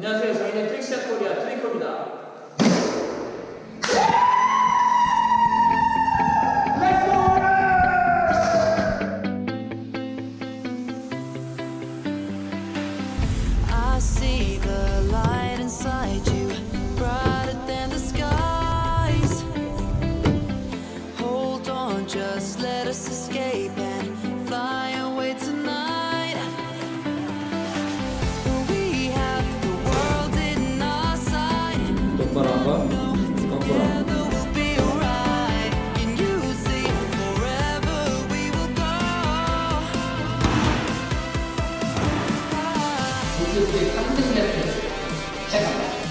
안녕하세요. 저희는 트릭샷 코리아 트리코입니다. I see the light inside you, brighter than the skies. Hold on, just let us escape 確実なやつです社会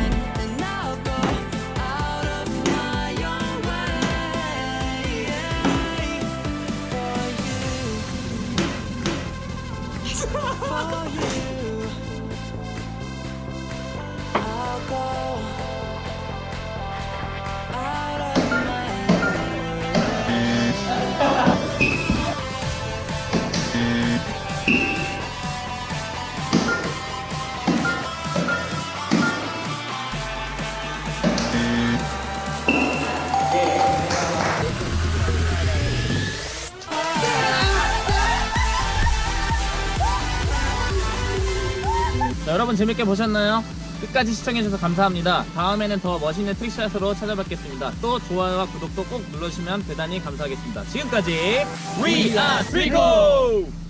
Yeah. 자, 여러분 재밌게 보셨나요? 끝까지 시청해주셔서 감사합니다. 다음에는 더 멋있는 트릭샷으로 찾아뵙겠습니다. 또 좋아요와 구독도 꼭 눌러주시면 대단히 감사하겠습니다. 지금까지 We are 트리코!